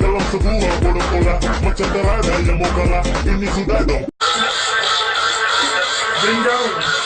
Dalam sebuah bodoh bola Macam terada yang mau kalah Ini sudah dong Jenjang.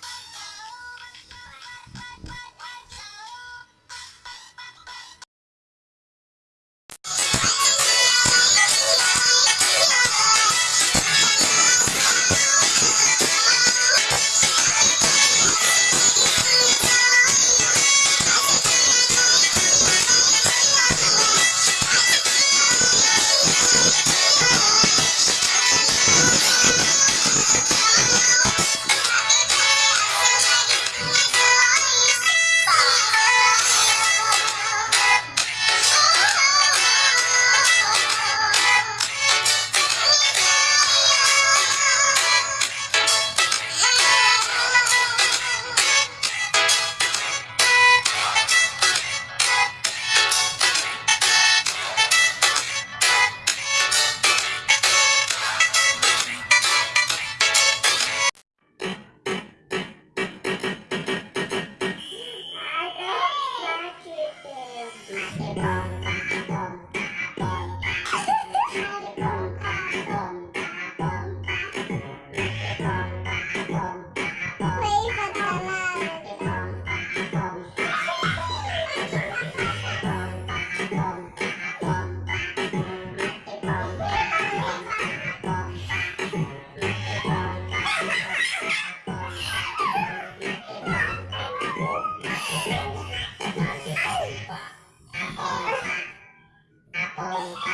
Apple, Apple, Apple,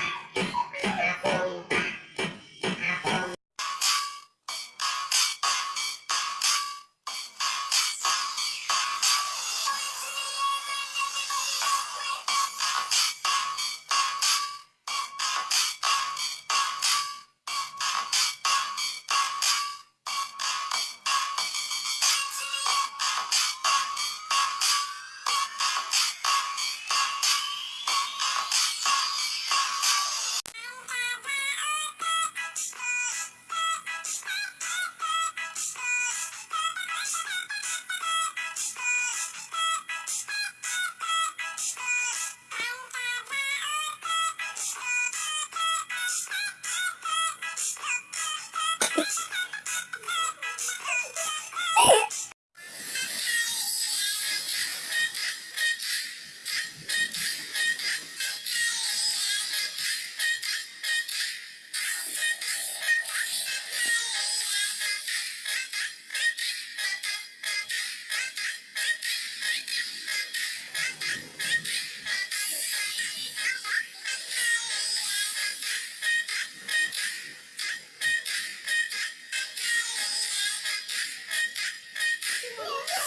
Oh, God.